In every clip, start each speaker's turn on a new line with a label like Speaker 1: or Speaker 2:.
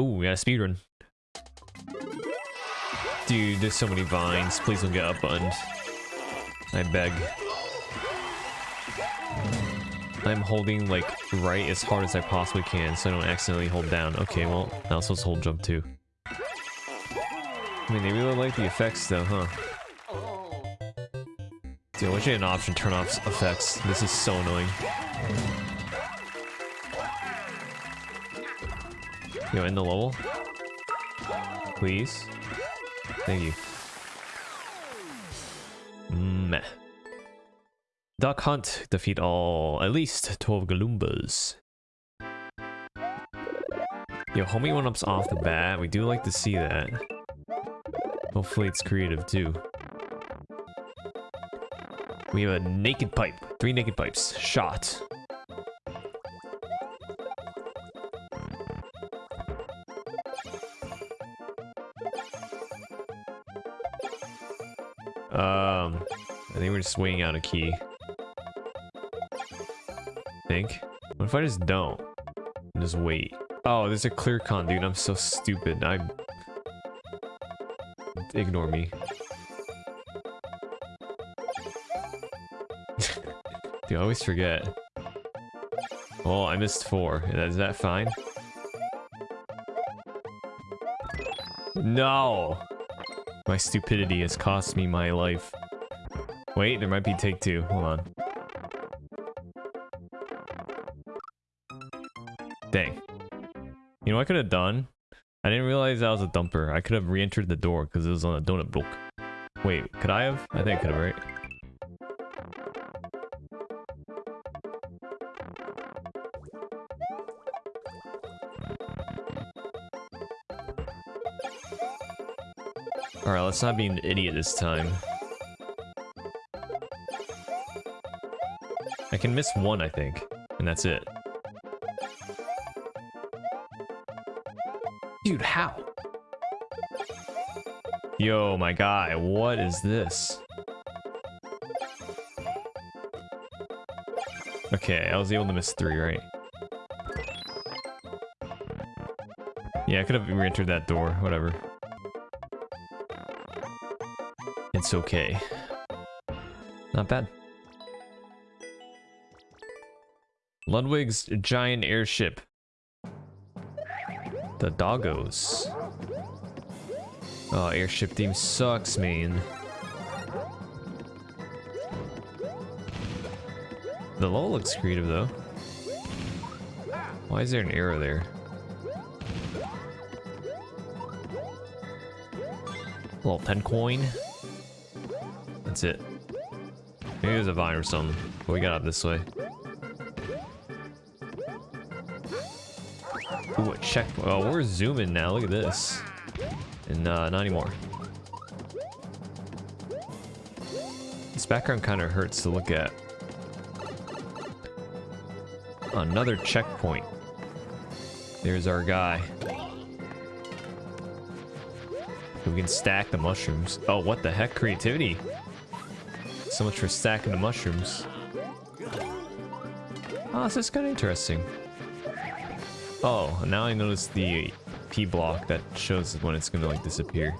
Speaker 1: Ooh, we got a speedrun. Dude, there's so many vines. Please don't get up buttoned. I beg. I'm holding like right as hard as I possibly can so I don't accidentally hold down. Okay, well, now supposed to hold jump too. I mean, they really like the effects though, huh? Dude, I wish I had an option turn off effects. This is so annoying. Yo, in the level? Please? Thank you. Meh. Duck Hunt defeat all, at least 12 Galoombas. Yo, homie one ups off the bat. We do like to see that. Hopefully it's creative too. We have a naked pipe. Three naked pipes. Shot. Swinging out a key. Think. What if I just don't? Just wait. Oh, there's a clear con, dude. I'm so stupid. I ignore me. dude, I always forget. Oh, I missed four. Is that fine? No! My stupidity has cost me my life. Wait, there might be take two. Hold on. Dang. You know what I could have done? I didn't realize that was a dumper. I could have re-entered the door because it was on a donut block. Wait, could I have? I think I could have, right? Alright, let's not be an idiot this time. I can miss one, I think, and that's it. Dude, how? Yo, my guy, what is this? Okay, I was able to miss three, right? Yeah, I could have re-entered that door, whatever. It's okay. Not bad. Ludwig's giant airship. The doggos. Oh, airship theme sucks, man. The level looks creative, though. Why is there an arrow there? A little 10 coin. That's it. Maybe there's a vine or something. But we got up this way. Ooh, a check. Oh, we're zooming now. Look at this. And uh, not anymore. This background kind of hurts to look at. Another checkpoint. There's our guy. We can stack the mushrooms. Oh, what the heck? Creativity. So much for stacking the mushrooms. Oh, this is kind of interesting. Oh, now I notice the P block that shows when it's gonna like disappear.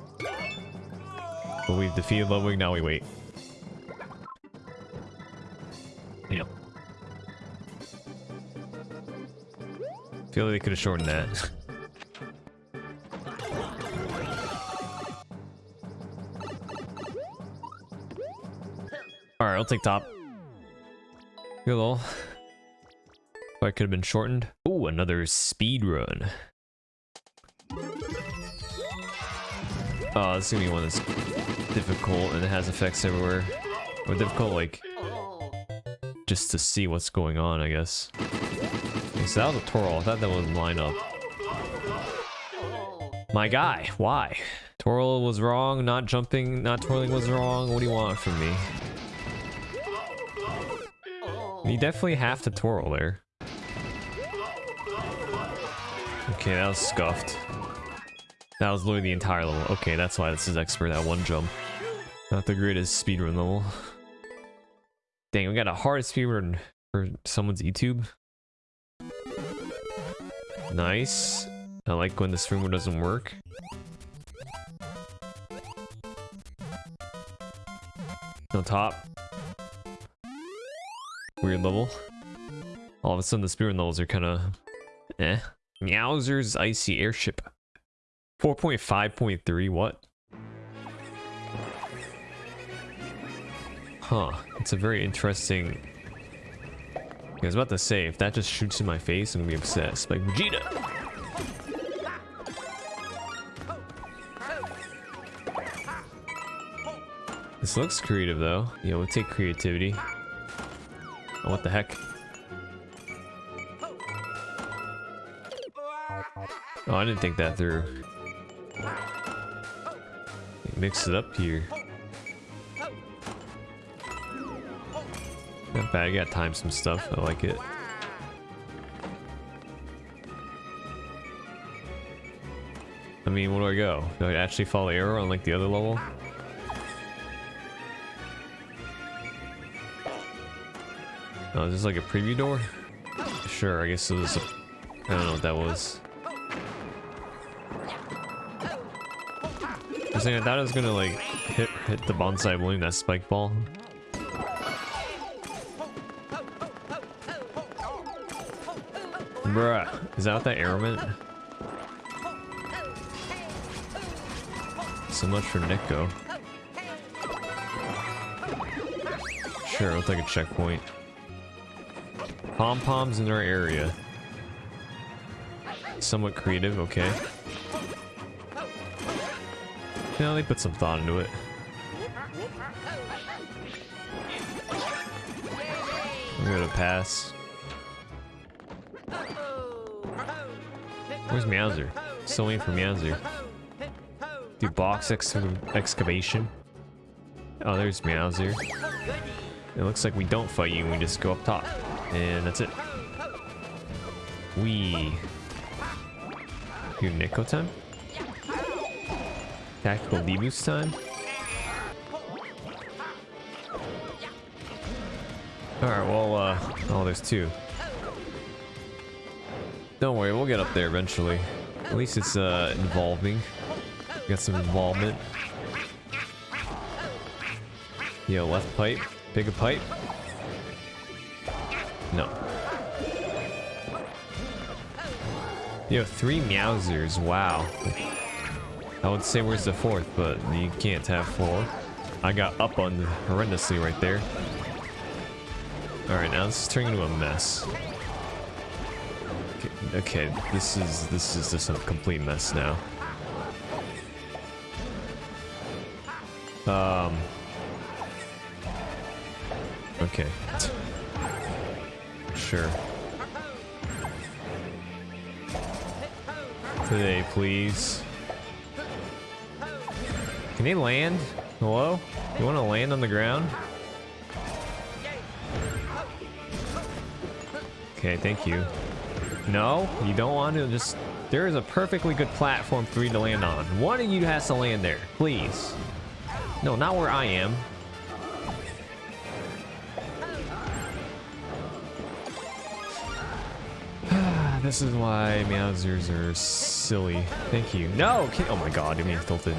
Speaker 1: But we've defeated Ludwig, now we wait. Yep. Feel like they could have shortened that. Alright, I'll take top. Good little. I could have been shortened. Oh, another speed run. Oh, this is gonna be one that's difficult and it has effects everywhere. Or difficult, like, just to see what's going on, I guess. Okay, so that was a twirl. I thought that would line up. My guy, why? Twirl was wrong, not jumping, not twirling was wrong. What do you want from me? You definitely have to twirl there. Okay, that was scuffed. That was literally the entire level. Okay, that's why this is expert at one jump. Not the greatest speedrun level. Dang, we got a hard speedrun for someone's YouTube. Nice. I like when this remote doesn't work. On top. Weird level. All of a sudden the spirit levels are kind of eh. Meowser's Icy Airship. 4.5.3, what? Huh, it's a very interesting... I was about to say, if that just shoots in my face, I'm gonna be obsessed. Like, Vegeta! This looks creative though. Yeah, we'll take creativity. Oh, what the heck? Oh, I didn't think that through. Mix it up here. Not bad, I got time some stuff. I like it. I mean, where do I go? Do I actually follow arrow on like the other level? Oh, is this like a preview door? Sure, I guess it was a... I don't know what that was. I I thought it was gonna like hit hit the bonsai balloon, that spike ball. Bruh, is that what that arrow meant? So much for Nico. Sure, we'll take a checkpoint. Pom-poms in our area. Somewhat creative, okay. Yeah, they put some thought into it. I'm gonna pass. Where's Meowser? Still waiting for Meowser. Do box ex excavation. Oh, there's Meowser. It looks like we don't fight you, we just go up top. And that's it. We. Your Nico time? Tactical Leeboost time? Alright, well, uh, oh, there's two. Don't worry, we'll get up there eventually. At least it's, uh, involving. Got some involvement. Yo, left pipe. Pick a pipe. No. Yo, three Meowsers. Wow. I would say where's the fourth, but you can't have four. I got up on horrendously right there. Alright, now this is turning into a mess. Okay, okay, this is this is just a complete mess now. Um Okay. Sure. Today, please. Can they land? Hello? You want to land on the ground? Okay, thank you. No, you don't want to just... There is a perfectly good platform for you to land on. One of you has to land there, please. No, not where I am. this is why Meowsers are silly. Thank you. No! Oh my god, I'm being tilted.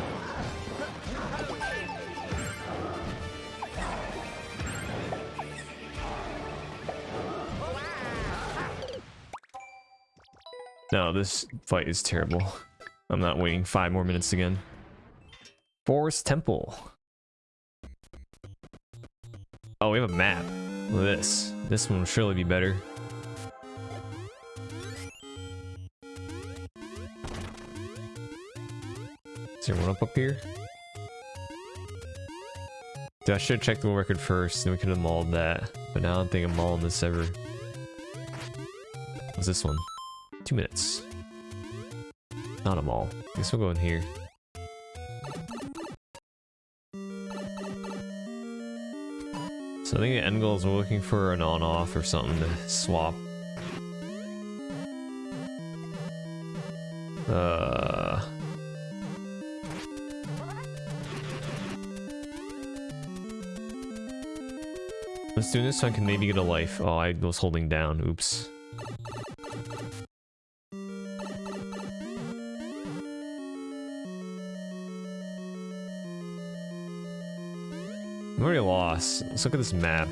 Speaker 1: No, this fight is terrible. I'm not waiting five more minutes again. Forest Temple. Oh, we have a map. Look at this. This one will surely be better. Is there one up up here? Dude, I should have checked the record first, then we could have mauled that. But now I don't think I'm mauling this ever. What's this one? Two minutes. Not a mall. Guess we'll go in here. So I think the end goal is we're looking for an on-off or something to swap. Uh... Let's do this so I can maybe get a life. Oh, I was holding down. Oops. Lost. Let's look at this map.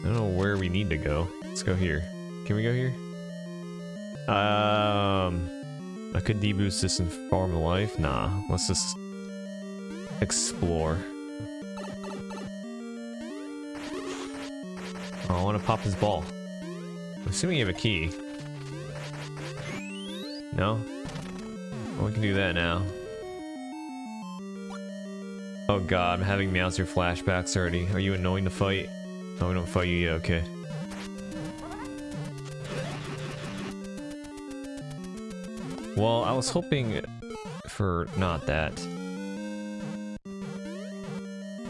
Speaker 1: I don't know where we need to go. Let's go here. Can we go here? Um, I could deboost this in Farm Life. Nah, let's just explore. Oh, I want to pop his ball. I'm assuming you have a key. No? Well, we can do that now. Oh god, I'm having Meowser flashbacks already. Are you annoying to fight? No, we don't fight you yet, okay. Well, I was hoping for not that.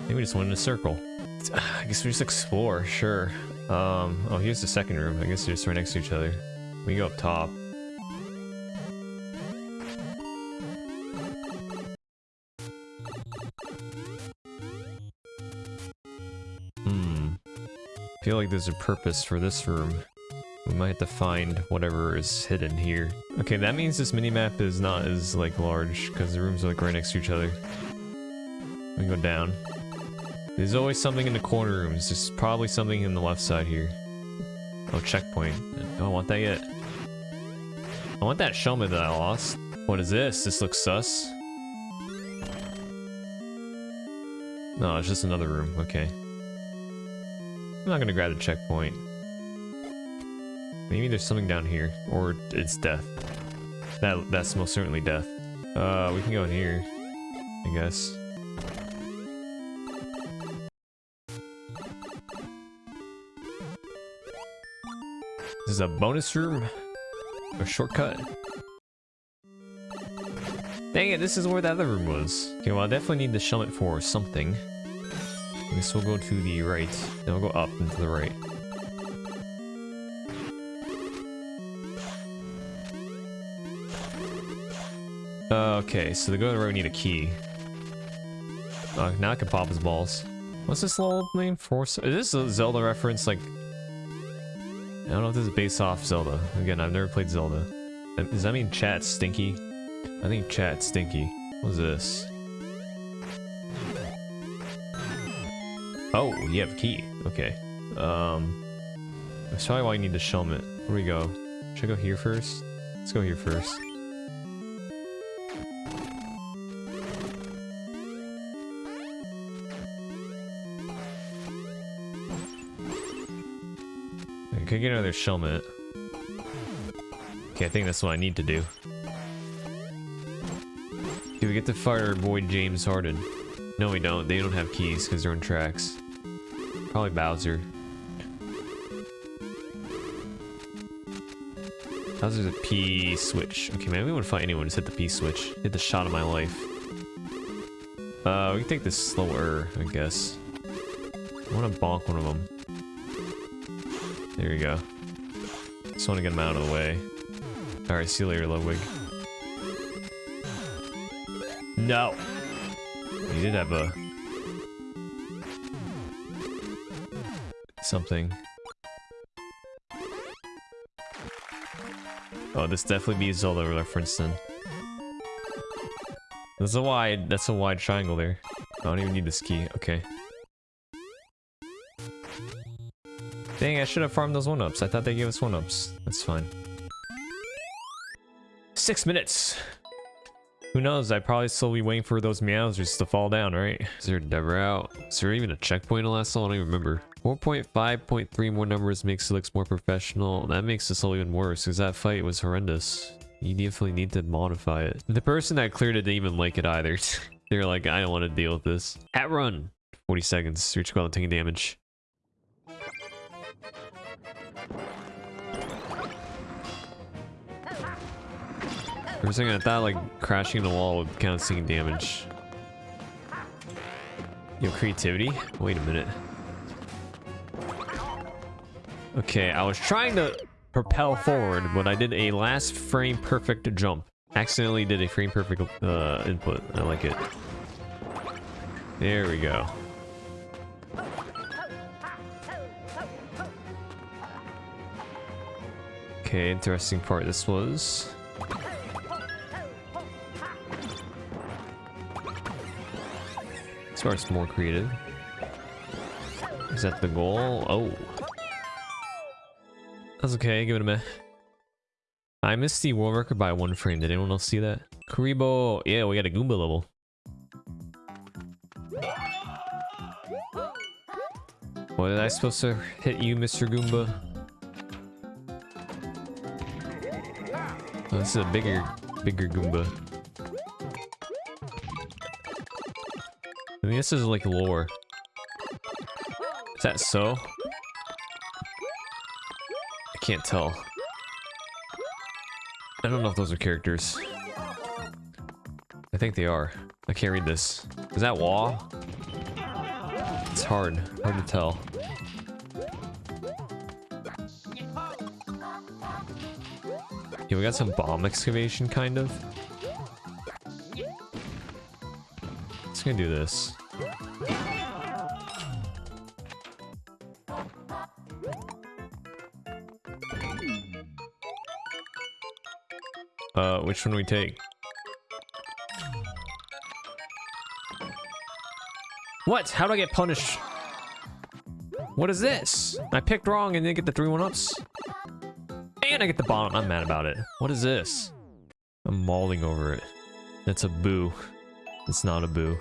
Speaker 1: Maybe we just went in a circle. I guess we just explore, sure. Um, oh, here's the second room. I guess they're just right next to each other. We go up top. Hmm. I feel like there's a purpose for this room. We might have to find whatever is hidden here. Okay, that means this minimap is not as, like, large, because the rooms are, like, right next to each other. We go down. There's always something in the corner rooms. There's probably something in the left side here. Oh, checkpoint. I don't want that yet. I want that Shellmet that I lost. What is this? This looks sus. No, it's just another room. Okay. I'm not gonna grab the checkpoint. Maybe there's something down here. Or it's death. That That's most certainly death. Uh, we can go in here. I guess. This is a bonus room? A shortcut? Dang it, this is where the other room was. Okay, well I definitely need the Shellmet for something. Guess we'll go to the right. Then we'll go up and to the right. Okay, so to go to the right we need a key. Uh, now I can pop his balls. What's this little name for? Is this a Zelda reference? Like, I don't know if this is based off Zelda. Again, I've never played Zelda. Does that mean chat stinky? I think chat stinky. What's this? Oh, you have a key. Okay. Um, that's probably why you need the Shellmet. Where we go? Should I go here first? Let's go here first. I could get another Shellmet. Okay, I think that's what I need to do. Do we get to fire boy James Harden? No, we don't. They don't have keys because they're on tracks. Probably Bowser. Bowser's a P switch. Okay, man, we wouldn't fight anyone. Just hit the P switch. Hit the shot of my life. Uh, we can take this slower, I guess. I want to bonk one of them. There you go. Just want to get him out of the way. Alright, see you later, Ludwig. No! He did have a... Something. Oh, this definitely be Zelda reference then. That's a wide, that's a wide triangle there. I don't even need this key, okay. Dang, I should have farmed those one-ups. I thought they gave us one-ups. That's fine. Six minutes! Who knows, I probably still be waiting for those Meowsers to fall down, right? Is there a dev route? Is there even a checkpoint in the last level? I don't even remember. 4.5.3 more numbers makes it looks more professional. That makes this all even worse, because that fight was horrendous. You definitely need to modify it. The person that cleared it didn't even like it either. They're like, I don't want to deal with this. At run! 40 seconds. Reach without taking damage. For a second, I thought like crashing the wall would count as taking damage. Yo, creativity? Wait a minute. Okay, I was trying to propel forward, but I did a last frame perfect jump. Accidentally did a frame perfect uh, input. I like it. There we go. Okay, interesting part this was. starts more creative. Is that the goal? Oh. That's okay, give it a minute. I missed the world record by one frame. Did anyone else see that? Kuribo! Yeah, we got a Goomba level. What did I supposed to hit you, Mr. Goomba? Oh, this is a bigger, bigger Goomba. I mean, this is like lore. Is that so? Can't tell. I don't know if those are characters. I think they are. I can't read this. Is that wall? It's hard. Hard to tell. Yeah, we got some bomb excavation, kind of. Let's gonna do this. Uh, which one do we take? What? How do I get punished? What is this? I picked wrong and didn't get the three one-ups. And I get the bottom. I'm mad about it. What is this? I'm mauling over it. It's a boo. It's not a boo.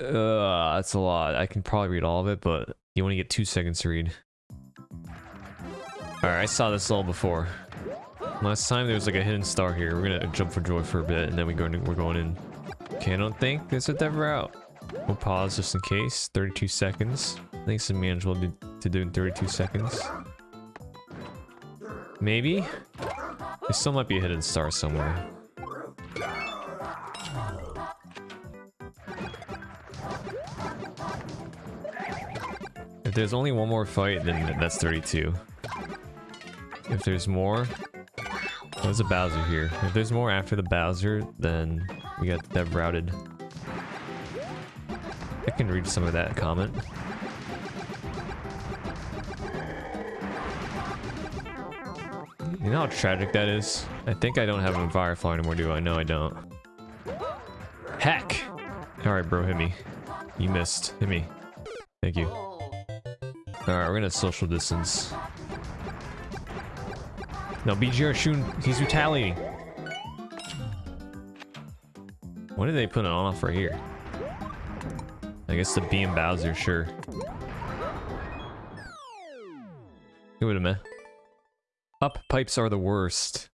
Speaker 1: Uh, that's a lot. I can probably read all of it, but you only get two seconds to read. Alright, I saw this all before. Last time there was like a hidden star here. We're gonna jump for joy for a bit and then we go we're going in. Okay, I don't think there's a dev route. We'll pause just in case. 32 seconds. I think it's manageable to, to do in 32 seconds. Maybe? There still might be a hidden star somewhere. If there's only one more fight, then that's 32. If there's more, there's a Bowser here. If there's more after the Bowser, then we got dev routed. I can read some of that comment. You know how tragic that is? I think I don't have a Firefly anymore, do I? No, I don't. Heck! Alright, bro, hit me. You missed. Hit me. Thank you. Alright, we're gonna social distance. No, BGR Shun, he's retaliating. What did they put it on right here? I guess the beam Bowser, sure. Wait a minute. Up pipes are the worst.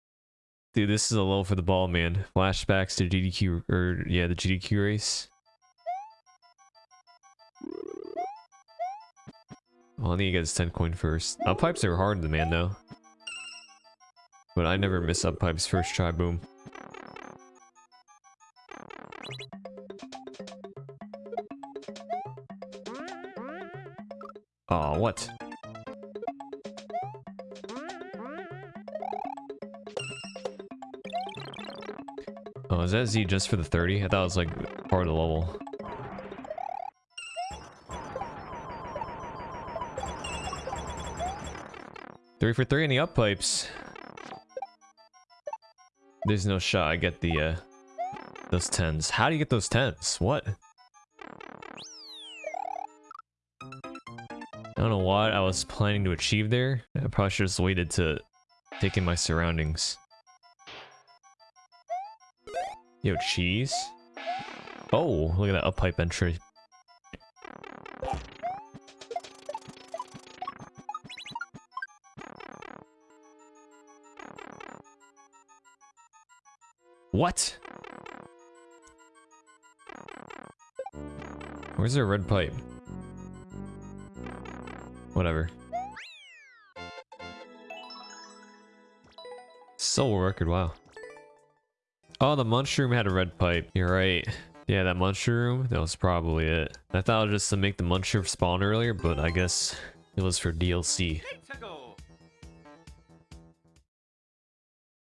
Speaker 1: Dude, this is a low for the ball, man. Flashbacks to GDQ, or yeah, the GDQ race. Well, I need to get his 10 coin first. Up pipes are hard, the man, though. But I never miss up pipes first try, boom. Aw, oh, what? Oh, is that Z just for the 30? I thought it was like part of the level. Three for three in the up pipes. There's no shot I get the, uh, those 10s. How do you get those 10s? What? I don't know what I was planning to achieve there. I probably should have just waited to take in my surroundings. Yo, cheese? Oh, look at that up pipe entry. What? Where's the red pipe? Whatever. Soul record, wow. Oh, the mushroom had a red pipe. You're right. Yeah, that mushroom, that was probably it. I thought it was just to make the mushroom spawn earlier, but I guess it was for DLC.